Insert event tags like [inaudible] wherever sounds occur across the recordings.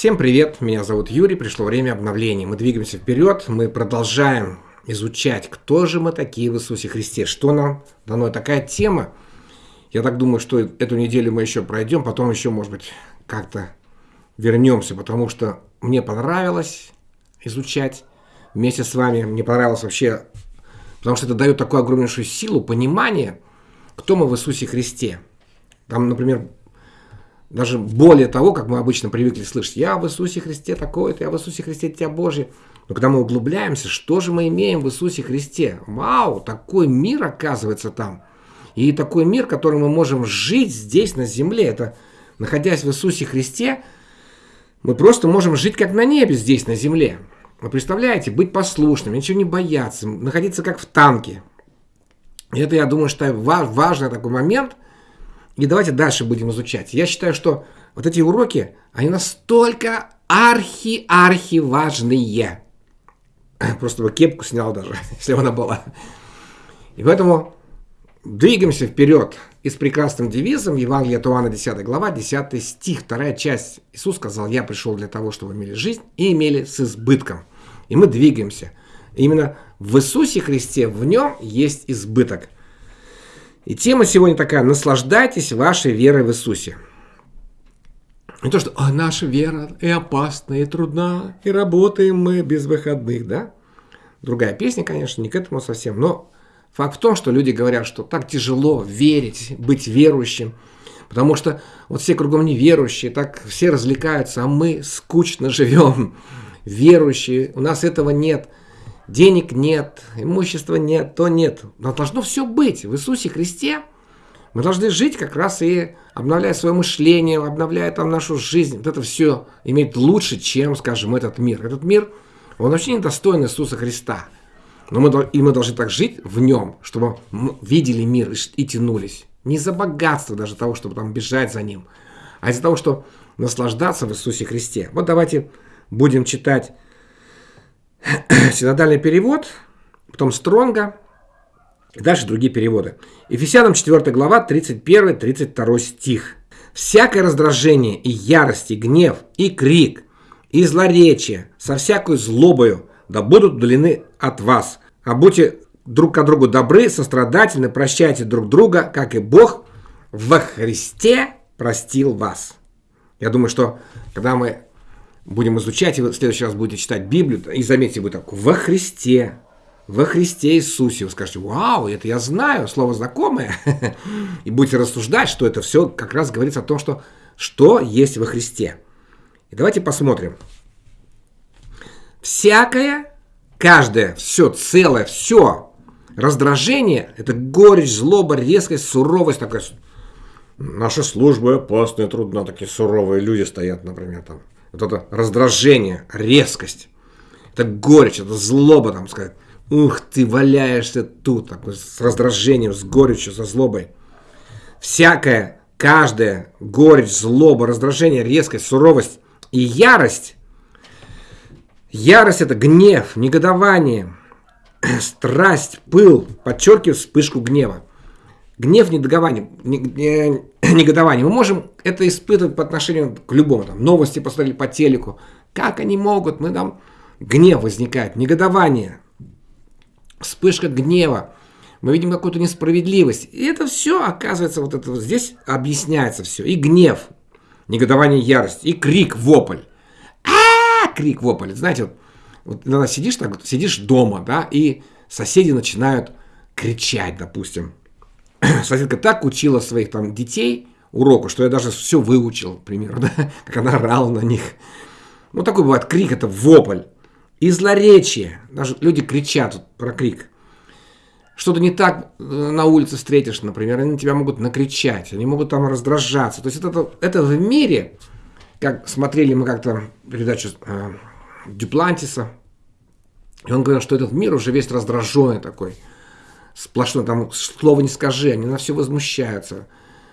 Всем привет, меня зовут Юрий, пришло время обновления. Мы двигаемся вперед, мы продолжаем изучать, кто же мы такие в Иисусе Христе, что нам дано. Такая тема, я так думаю, что эту неделю мы еще пройдем, потом еще, может быть, как-то вернемся, потому что мне понравилось изучать вместе с вами, мне понравилось вообще, потому что это дает такую огромнейшую силу, понимание, кто мы в Иисусе Христе. Там, например, даже более того, как мы обычно привыкли слышать, я в Иисусе Христе такой-то, я в Иисусе Христе Дитя Божье. Но когда мы углубляемся, что же мы имеем в Иисусе Христе? Вау, такой мир оказывается там. И такой мир, который мы можем жить здесь, на земле. Это, находясь в Иисусе Христе, мы просто можем жить как на небе здесь, на земле. Вы представляете, быть послушным, ничего не бояться, находиться как в танке. И это, я думаю, что важный такой момент – и давайте дальше будем изучать. Я считаю, что вот эти уроки, они настолько архи-архи важные. [clears throat] Просто бы кепку снял даже, [laughs] если она была. И поэтому двигаемся вперед. И с прекрасным девизом Евангелия от Иоанна 10 глава, 10 стих, вторая часть. Иисус сказал, я пришел для того, чтобы имели жизнь и имели с избытком. И мы двигаемся. именно в Иисусе Христе, в нем есть избыток – и тема сегодня такая «Наслаждайтесь вашей верой в Иисусе». Не то, что а, наша вера и опасна, и трудна, и работаем мы без выходных, да? Другая песня, конечно, не к этому совсем, но факт в том, что люди говорят, что так тяжело верить, быть верующим, потому что вот все кругом неверующие, так все развлекаются, а мы скучно живем, верующие, у нас этого нет – денег нет, имущества нет, то нет. Но должно все быть в Иисусе Христе. Мы должны жить как раз и обновляя свое мышление, обновляя там нашу жизнь. Вот это все иметь лучше, чем, скажем, этот мир. Этот мир, он вообще недостоин Иисуса Христа. Но мы, и мы должны так жить в нем, чтобы видели мир и, и тянулись. Не за богатство даже того, чтобы там бежать за ним, а из-за того, что наслаждаться в Иисусе Христе. Вот давайте будем читать [clears throat] синодальный перевод, потом Стронга, и дальше другие переводы. Ефесянам 4 глава, 31-32 стих. «Всякое раздражение и ярость, и гнев, и крик, и злоречие, со всякой злобою, да будут удалены от вас. А будьте друг к другу добры, сострадательны, прощайте друг друга, как и Бог во Христе простил вас». Я думаю, что когда мы будем изучать, и в следующий раз будете читать Библию, и заметьте, вы так, во Христе, во Христе Иисусе. Вы скажете, вау, это я знаю, слово знакомое. [laughs] И будете рассуждать, что это все как раз говорится о том, что, что есть во Христе. И давайте посмотрим. Всякое, каждое, все целое, все раздражение, это горечь, злоба, резкость, суровость такая. Наша служба опасная, трудна, такие суровые люди стоят, например, там вот это раздражение, резкость, это горечь, это злоба, там сказать, ух ты, валяешься тут, такой, с раздражением, с горечью, со злобой. Всякая, каждая горечь, злоба, раздражение, резкость, суровость и ярость. Ярость – это гнев, негодование, [clears throat] страсть, пыл, подчеркиваю вспышку гнева. Гнев, негодование, [clears throat] негодование. Мы можем это испытывать по отношению к любому. Там, новости посмотрели по телеку. Как они могут? Мы там гнев возникает, негодование, вспышка гнева. Мы видим какую-то несправедливость. И это все, оказывается, вот это вот здесь объясняется все. И гнев, негодование, ярость, и крик, вопль. А, -а, -а крик, вопль. Знаете, вот, вот иногда сидишь так, сидишь дома, да, и соседи начинают кричать, допустим. [clears throat] Соседка так учила своих там детей уроку, что я даже все выучил, примерно, [laughs] да? как она орала на них. Ну, такой бывает крик, это вопль. И злоречие. Даже люди кричат про крик. Что-то не так э, на улице встретишь, например, они тебя могут накричать, они могут там раздражаться. То есть это, это в мире, как смотрели мы как-то передачу э, Дюплантиса, и он говорил, что этот мир уже весь раздраженный такой – сплошной, там слова не скажи, они на все возмущаются.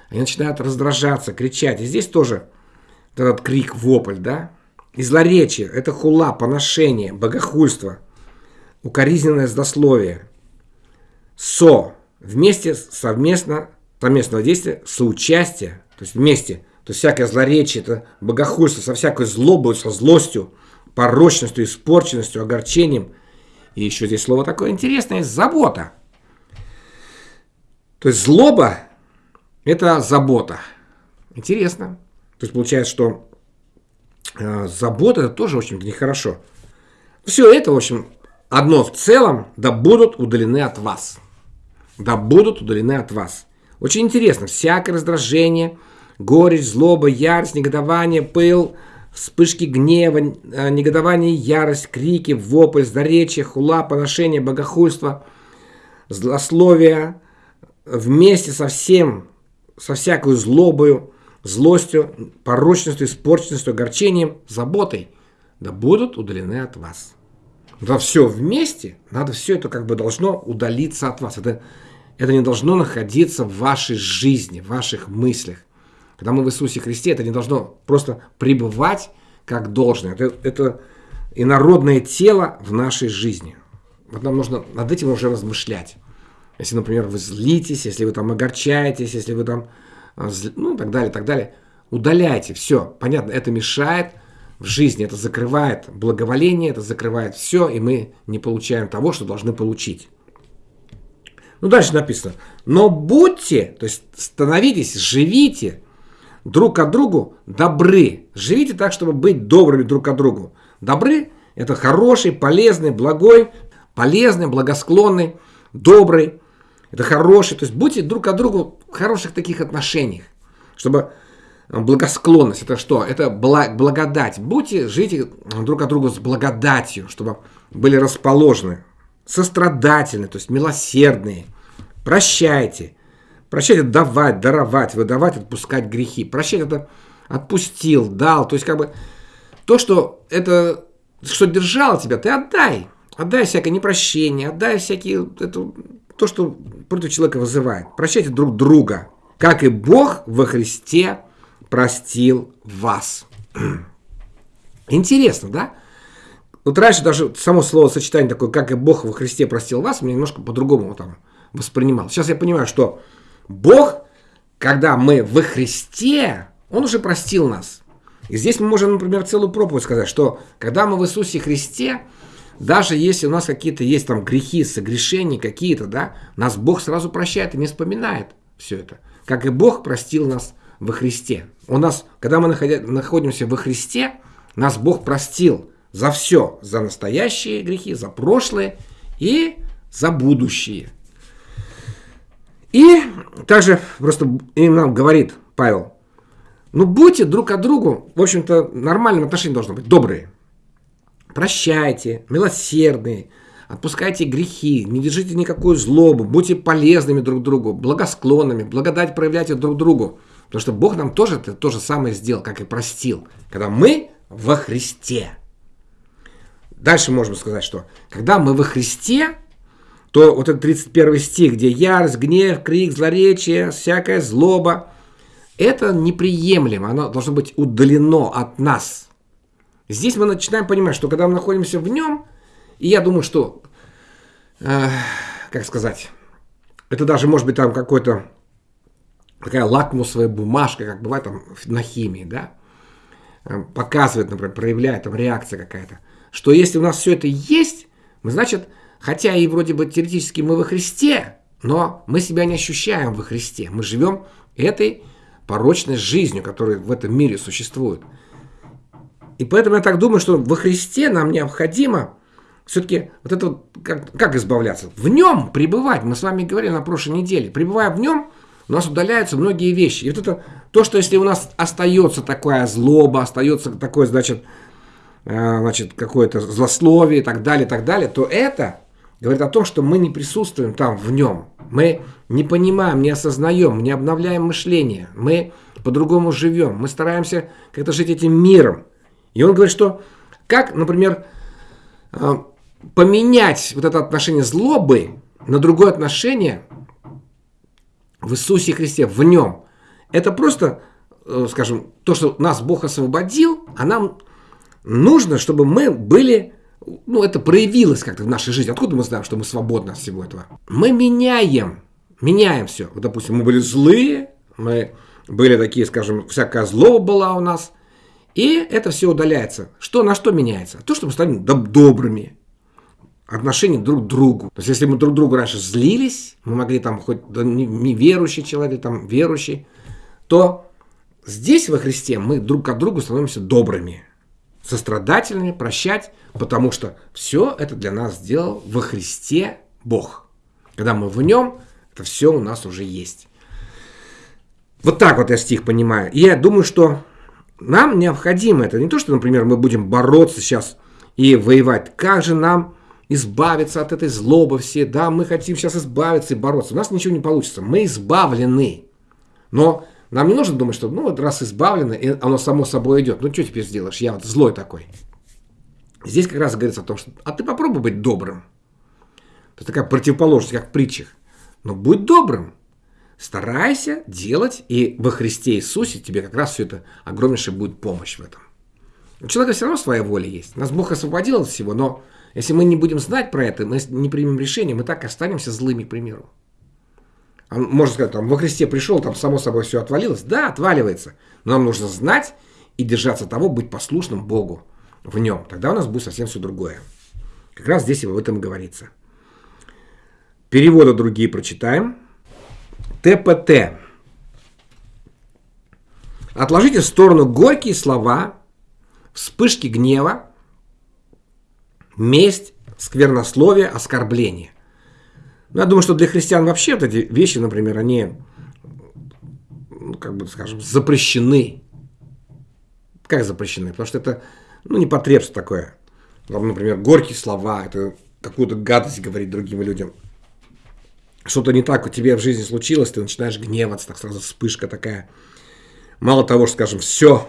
Они начинают раздражаться, кричать. И здесь тоже этот крик, вопль, да? Злоречие – это хула, поношение, богохульство, укоризненное злословие. Со – вместе, совместно, совместного действия, соучастие, то есть вместе. То есть всякое злоречие, это богохульство со всякой злобой, со злостью, порочностью, испорченностью, огорчением. И еще здесь слово такое интересное – забота. То есть злоба – это забота. Интересно. То есть получается, что э, забота – это тоже, в общем-то, нехорошо. Все это, в общем, одно в целом, да будут удалены от вас. Да будут удалены от вас. Очень интересно, всякое раздражение, горечь, злоба, ярость, негодование, пыл, вспышки гнева, э, негодование, ярость, крики, вопль, злоречие, хула, поношение, богохульство, злословие, вместе со всем, со всякой злобою, злостью, порочностью, испорченностью, огорчением, заботой, да будут удалены от вас. Да все вместе, надо все это как бы должно удалиться от вас. Это, это не должно находиться в вашей жизни, в ваших мыслях. Когда мы в Иисусе Христе, это не должно просто пребывать как должное. Это, это инородное тело в нашей жизни. Вот нам нужно над этим уже размышлять. Если, например, вы злитесь, если вы там огорчаетесь, если вы там, а, ну, так далее, так далее, удаляйте, все. Понятно, это мешает в жизни, это закрывает благоволение, это закрывает все, и мы не получаем того, что должны получить. Ну, дальше написано. Но будьте, то есть становитесь, живите друг от другу добры. Живите так, чтобы быть добрыми друг от другу. Добры – это хороший, полезный, благой, полезный, благосклонный, добрый. Это хороший. То есть будьте друг от другу в хороших таких отношениях. Чтобы благосклонность – это что? Это благодать. Будьте, живите друг от друга с благодатью, чтобы были расположены, сострадательны, то есть милосердные. Прощайте, Прощать – давать, даровать, выдавать, отпускать грехи. Прощать – это отпустил, дал. То есть, как бы, то, что это, что держало тебя, ты отдай. Отдай всякое непрощение, отдай всякие, это, то, что против человека вызывает. Прощайте друг друга, как и Бог во Христе простил вас. [clears throat] Интересно, да? Вот раньше даже само слово сочетание такое, как и Бог во Христе простил вас, мне немножко по-другому там воспринимал. Сейчас я понимаю, что Бог, когда мы во Христе, Он уже простил нас. И здесь мы можем, например, целую проповедь сказать, что когда мы в Иисусе Христе, даже если у нас какие-то есть там грехи, согрешения какие-то, да, нас Бог сразу прощает и не вспоминает все это. Как и Бог простил нас во Христе. У нас, когда мы находимся во Христе, нас Бог простил за все, за настоящие грехи, за прошлые и за будущие. И также просто им нам говорит Павел, ну будьте друг от другу, в общем-то, нормальным отношением должно быть, добрые. Прощайте, милосердные, отпускайте грехи, не держите никакую злобу, будьте полезными друг другу, благосклонными, благодать проявляйте друг другу. Потому что Бог нам тоже это то же самое сделал, как и простил, когда мы во Христе. Дальше можем сказать, что когда мы во Христе, то вот этот 31 стих, где ярость, гнев, крик, злоречие, всякая злоба, это неприемлемо, оно должно быть удалено от нас. Здесь мы начинаем понимать, что когда мы находимся в нем, и я думаю, что, э, как сказать, это даже может быть там какой-то такая лакмусовая бумажка, как бывает там на химии, да, э, показывает, например, проявляет там реакция какая-то, что если у нас все это есть, мы, значит, Хотя и вроде бы теоретически мы во Христе, но мы себя не ощущаем во Христе. Мы живем этой порочной жизнью, которая в этом мире существует. И поэтому я так думаю, что во Христе нам необходимо все-таки вот это как, как избавляться? В нем пребывать. Мы с вами говорили на прошлой неделе. Пребывая в нем, у нас удаляются многие вещи. И вот это то, что если у нас остается такая злоба, остается такое, значит, э, значит какое-то злословие и так далее, и так далее, то это говорит о том, что мы не присутствуем там в нем. Мы не понимаем, не осознаем, не обновляем мышление. Мы по-другому живем. Мы стараемся как-то жить этим миром. И он говорит, что как, например, э, поменять вот это отношение злобы на другое отношение в Иисусе Христе, в нем. Это просто, э, скажем, то, что нас Бог освободил, а нам нужно, чтобы мы были ну, это проявилось как-то в нашей жизни. Откуда мы знаем, что мы свободны от всего этого? Мы меняем, меняем все. Вот, допустим, мы были злые, мы были такие, скажем, всякая злоба была у нас. И это все удаляется. Что, на что меняется? То, что мы станем добрыми, отношение друг к другу. То есть, если мы друг другу раньше злились, мы могли там хоть да, неверующий человек, там верующий, то здесь во Христе мы друг к другу становимся добрыми, сострадательными, прощать, потому что все это для нас сделал во Христе Бог. Когда мы в нем, это все у нас уже есть. Вот так вот я стих понимаю. И я думаю, что нам необходимо это. Не то, что, например, мы будем бороться сейчас и воевать. Как же нам избавиться от этой злобы все? Да, мы хотим сейчас избавиться и бороться. У нас ничего не получится. Мы избавлены. Но нам не нужно думать, что ну вот раз избавлено, и оно само собой идет. Ну что теперь сделаешь? Я вот злой такой. Здесь как раз говорится о том, что а ты попробуй быть добрым. Это такая противоположность, как в притчах. Но будь добрым. Старайся делать, и во Христе Иисусе тебе как раз все это огромнейшая будет помощь в этом. У человека все равно своя воля есть. Нас Бог освободил от всего, но если мы не будем знать про это, мы не примем решение, мы так останемся злыми, к примеру. Он, можно сказать, там, во Христе пришел, там само собой все отвалилось. Да, отваливается. Но нам нужно знать и держаться того, быть послушным Богу в нем. Тогда у нас будет совсем все другое. Как раз здесь и об этом говорится. Переводы другие прочитаем. ТПТ. Отложите в сторону горькие слова, вспышки гнева, месть, сквернословие, оскорбление. Ну, я думаю, что для христиан вообще вот эти вещи, например, они, ну, как бы, скажем, запрещены. Как запрещены? Потому что это, ну, непотребство такое. Там, например, горькие слова, это какую-то гадость говорить другим людям что-то не так у тебя в жизни случилось, ты начинаешь гневаться, так сразу вспышка такая. Мало того, что, скажем, все,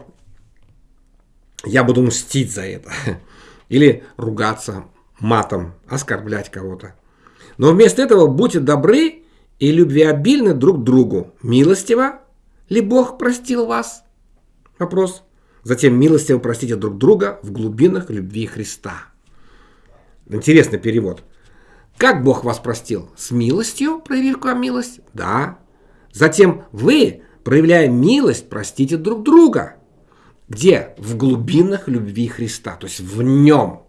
я буду мстить за это. [laughs] Или ругаться матом, оскорблять кого-то. Но вместо этого будьте добры и любвеобильны друг другу. Милостиво ли Бог простил вас? Вопрос. Затем милостиво простите друг друга в глубинах любви Христа. Интересный перевод. Как Бог вас простил? С милостью, проявив к вам милость? Да. Затем вы, проявляя милость, простите друг друга. Где? В глубинах любви Христа, то есть в нем.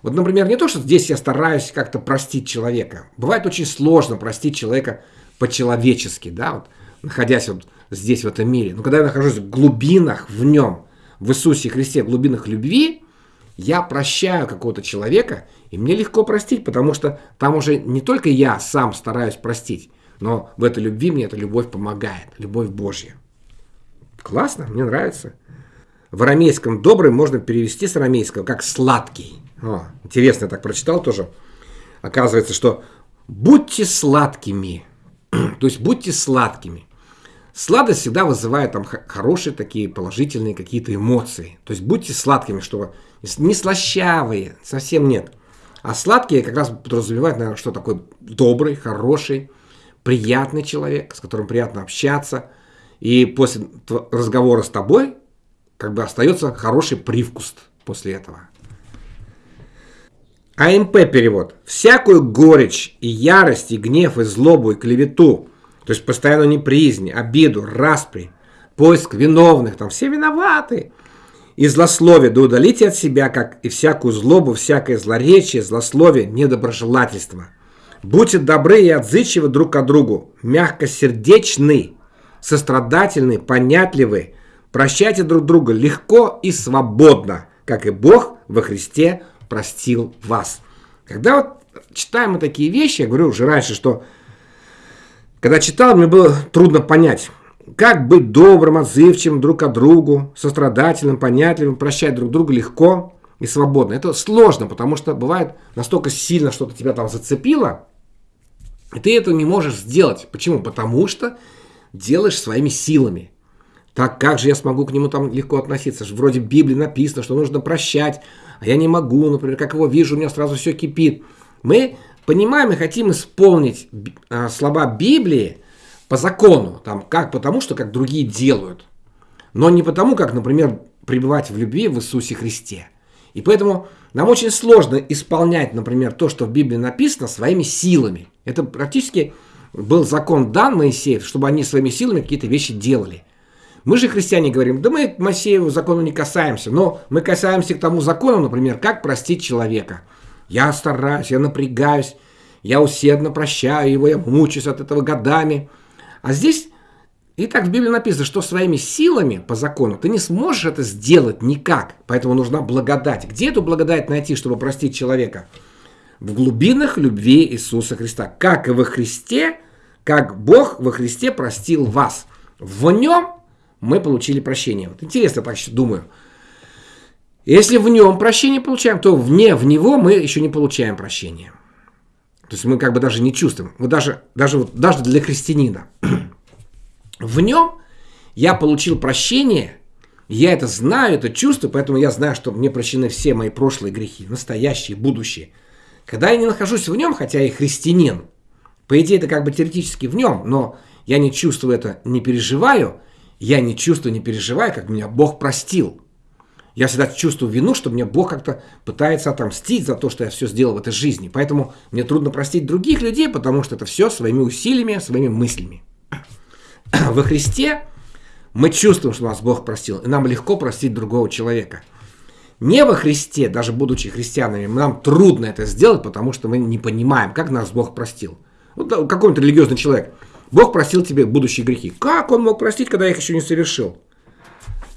Вот, например, не то, что здесь я стараюсь как-то простить человека. Бывает очень сложно простить человека по-человечески, да, вот, находясь вот здесь, в этом мире. Но когда я нахожусь в глубинах в нем, в Иисусе Христе, в глубинах любви, я прощаю какого-то человека, и мне легко простить, потому что там уже не только я сам стараюсь простить, но в этой любви мне эта любовь помогает, любовь Божья. Классно, мне нравится. В арамейском «добрый» можно перевести с арамейского как «сладкий». О, интересно, я так прочитал тоже. Оказывается, что «будьте сладкими», [clears throat] то есть будьте сладкими. Сладость всегда вызывает там хорошие такие положительные какие-то эмоции. То есть будьте сладкими, чтобы не слащавые, совсем нет. А сладкие как раз подразумевают, наверное, что такой добрый, хороший, приятный человек, с которым приятно общаться. И после разговора с тобой как бы остается хороший привкус после этого. АМП перевод. Всякую горечь и ярость, и гнев, и злобу, и клевету, то есть постоянно неприязнь, обиду, распри, поиск виновных, там все виноваты – и злословие, да удалите от себя, как и всякую злобу, всякое злоречие, злословие, недоброжелательство. Будьте добры и отзывчивы друг к другу, мягкосердечны, сострадательны, понятливы, прощайте друг друга легко и свободно, как и Бог во Христе простил вас. Когда вот читаем мы такие вещи, я говорю уже раньше, что когда читал, мне было трудно понять, как быть добрым, отзывчивым друг к другу, сострадательным, понятливым, прощать друг друга легко и свободно. Это сложно, потому что бывает настолько сильно что-то тебя там зацепило, и ты это не можешь сделать. Почему? Потому что делаешь своими силами. Так как же я смогу к нему там легко относиться? Вроде в Библии написано, что нужно прощать, а я не могу, например, как его вижу, у меня сразу все кипит. Мы понимаем и хотим исполнить а, слова Библии, по закону, там, как потому, что как другие делают, но не потому, как, например, пребывать в любви в Иисусе Христе. И поэтому нам очень сложно исполнять, например, то, что в Библии написано, своими силами. Это практически был закон дан Моисеев, чтобы они своими силами какие-то вещи делали. Мы же, христиане, говорим, да мы Моисееву закону не касаемся, но мы касаемся к тому закону, например, как простить человека. Я стараюсь, я напрягаюсь, я усердно прощаю его, я мучаюсь от этого годами. А здесь и так в Библии написано, что своими силами по закону ты не сможешь это сделать никак. Поэтому нужна благодать. Где эту благодать найти, чтобы простить человека? В глубинах любви Иисуса Христа. Как и во Христе, как Бог во Христе простил вас. В нем мы получили прощение. Вот интересно, так думаю. Если в нем прощение получаем, то вне в него мы еще не получаем прощения. То есть мы как бы даже не чувствуем. Вот даже, даже, вот, даже для христианина. [clears throat] В нем я получил прощение, я это знаю, это чувствую, поэтому я знаю, что мне прощены все мои прошлые грехи, настоящие, будущие. Когда я не нахожусь в нем, хотя я христианин, по идее это как бы теоретически в нем, но я не чувствую это, не переживаю, я не чувствую, не переживаю, как меня Бог простил. Я всегда чувствую вину, что мне Бог как-то пытается отомстить за то, что я все сделал в этой жизни. Поэтому мне трудно простить других людей, потому что это все своими усилиями, своими мыслями. [clears throat] во Христе мы чувствуем, что нас Бог простил, и нам легко простить другого человека. Не во Христе, даже будучи христианами, нам трудно это сделать, потому что мы не понимаем, как нас Бог простил. Вот какой-нибудь религиозный человек. Бог простил тебе будущие грехи. Как он мог простить, когда я их еще не совершил?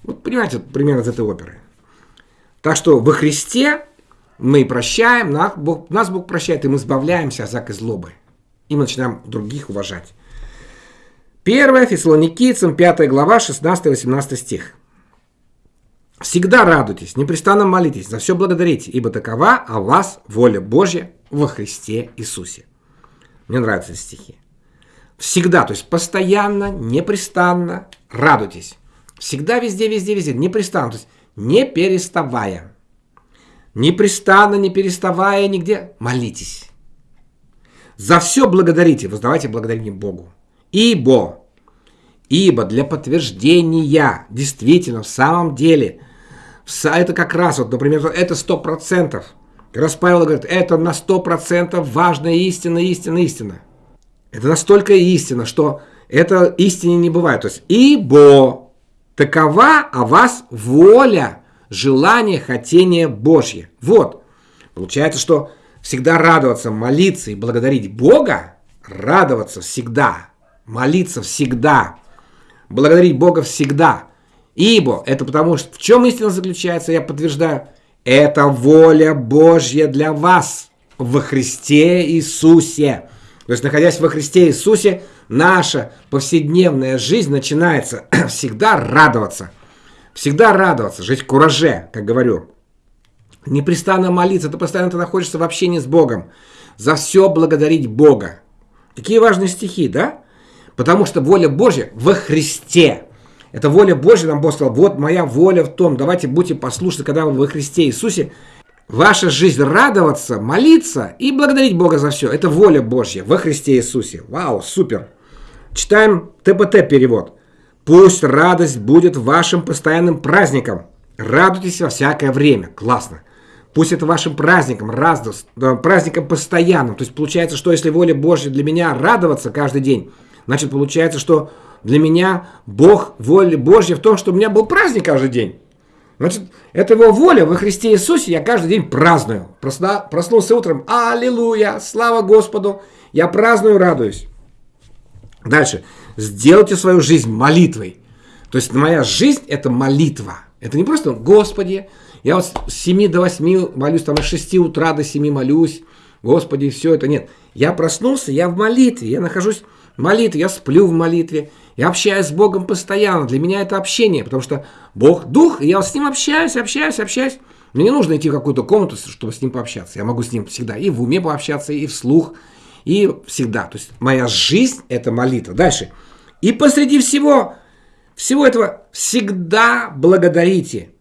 Вот понимаете, примерно из этой оперы. Так что во Христе мы прощаем, нас Бог, нас Бог прощает, и мы избавляемся от всякой злобы. И мы начинаем других уважать. 1 Фессалоникийцам, 5 глава, 16-18 стих. «Всегда радуйтесь, непрестанно молитесь, за все благодарите, ибо такова о вас воля Божья во Христе Иисусе». Мне нравятся эти стихи. Всегда, то есть постоянно, непрестанно радуйтесь. Всегда, везде, везде, везде, непрестанно, то есть не переставая. Непрестанно, не переставая нигде, молитесь. За все благодарите, воздавайте благодарение Богу. Ибо, ибо для подтверждения, действительно, в самом деле, это как раз, вот, например, это сто процентов. Как раз Павел говорит, это на сто процентов важная истина, истина, истина. Это настолько истина, что это истине не бывает. То есть, ибо такова о вас воля, желание, хотение Божье. Вот. Получается, что всегда радоваться, молиться и благодарить Бога, радоваться всегда, молиться всегда, благодарить Бога всегда. Ибо это потому, что в чем истина заключается, я подтверждаю, это воля Божья для вас во Христе Иисусе. То есть, находясь во Христе Иисусе, наша повседневная жизнь начинается [clears throat] всегда радоваться. Всегда радоваться, жить в кураже, как говорю. Непрестанно молиться, ты постоянно ты находишься в общении с Богом. За все благодарить Бога. Какие важные стихи, да? Потому что воля Божья во Христе. Это воля Божья, нам Бог сказал, вот моя воля в том, давайте будьте послушны, когда вы во Христе Иисусе. Ваша жизнь радоваться, молиться и благодарить Бога за все. Это воля Божья во Христе Иисусе. Вау, супер. Читаем ТПТ перевод. Пусть радость будет вашим постоянным праздником. Радуйтесь во всякое время. Классно. Пусть это вашим праздником, радость, праздником постоянным. То есть получается, что если воля Божья для меня радоваться каждый день, Значит, получается, что для меня Бог, воля Божья в том, что у меня был праздник каждый день. Значит, это его воля во Христе Иисусе, я каждый день праздную. Просна, проснулся утром, аллилуйя, слава Господу, я праздную, радуюсь. Дальше. Сделайте свою жизнь молитвой. То есть моя жизнь – это молитва. Это не просто «Господи, я вот с 7 до 8 молюсь, там с 6 утра до 7 молюсь, Господи, все это». Нет. Я проснулся, я в молитве, я нахожусь молитве, я сплю в молитве, я общаюсь с Богом постоянно. Для меня это общение, потому что Бог дух, и я с ним общаюсь, общаюсь, общаюсь. Мне не нужно идти в какую-то комнату, чтобы с ним пообщаться. Я могу с ним всегда и в уме пообщаться, и вслух, и всегда. То есть моя жизнь – это молитва. Дальше. И посреди всего, всего этого всегда благодарите,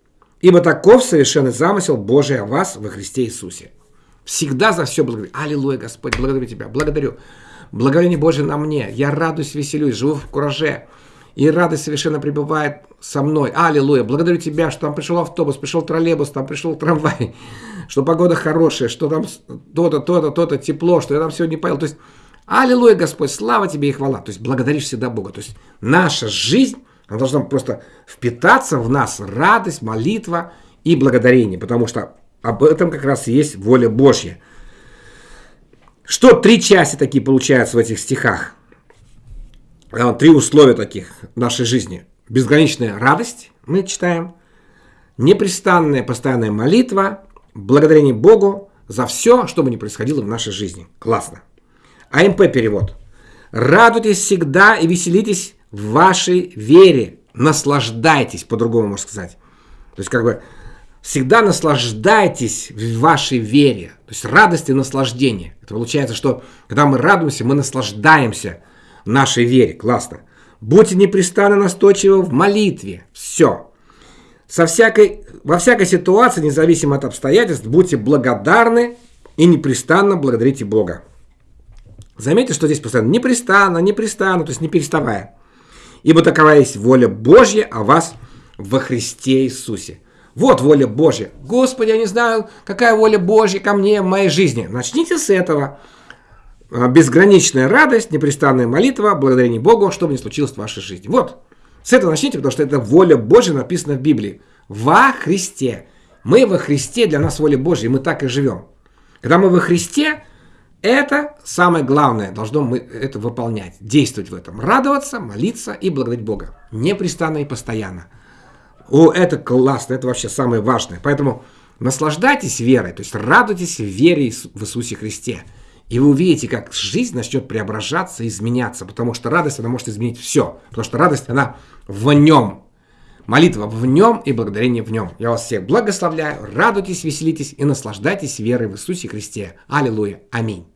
ибо таков совершенный замысел Божий о вас во Христе Иисусе. Всегда за все благодарю. Аллилуйя, Господь, благодарю Тебя, благодарю. Благоволение Божие на мне. Я радуюсь, веселюсь, живу в кураже. И радость совершенно пребывает со мной. Аллилуйя. Благодарю Тебя, что там пришел автобус, пришел троллейбус, там пришел трамвай, [laughs] что погода хорошая, что там то-то, то-то, то-то, тепло, что я там сегодня поел. То есть Аллилуйя, Господь, слава Тебе и хвала. То есть благодаришь всегда Бога. То есть наша жизнь, она должна просто впитаться в нас радость, молитва и благодарение. Потому что об этом как раз и есть воля Божья. Что три части такие получаются в этих стихах? А, три условия таких нашей жизни. Безграничная радость, мы читаем, непрестанная постоянная молитва, благодарение Богу за все, что бы ни происходило в нашей жизни. Классно. АМП перевод. Радуйтесь всегда и веселитесь в вашей вере. Наслаждайтесь, по-другому можно сказать. То есть как бы всегда наслаждайтесь в вашей вере. То есть радость и наслаждение. Это получается, что когда мы радуемся, мы наслаждаемся нашей вере. Классно. Будьте непрестанно настойчивы в молитве. Все. Со всякой, во всякой ситуации, независимо от обстоятельств, будьте благодарны и непрестанно благодарите Бога. Заметьте, что здесь постоянно непрестанно, непрестанно, то есть не переставая. Ибо такова есть воля Божья о вас во Христе Иисусе. Вот воля Божья. Господи, я не знаю, какая воля Божья ко мне в моей жизни. Начните с этого. А, безграничная радость, непрестанная молитва, благодарение Богу, что бы ни случилось в вашей жизни. Вот, с этого начните, потому что это воля Божья написана в Библии. Во Христе. Мы во Христе, для нас воля Божья, и мы так и живем. Когда мы во Христе, это самое главное, должно мы это выполнять, действовать в этом, радоваться, молиться и благодарить Бога. Непрестанно и постоянно. О, это классно, это вообще самое важное. Поэтому наслаждайтесь верой, то есть радуйтесь вере в Иисусе Христе. И вы увидите, как жизнь начнет преображаться, изменяться, потому что радость, она может изменить все. Потому что радость, она в нем. Молитва в нем и благодарение в нем. Я вас всех благословляю, радуйтесь, веселитесь и наслаждайтесь верой в Иисусе Христе. Аллилуйя. Аминь.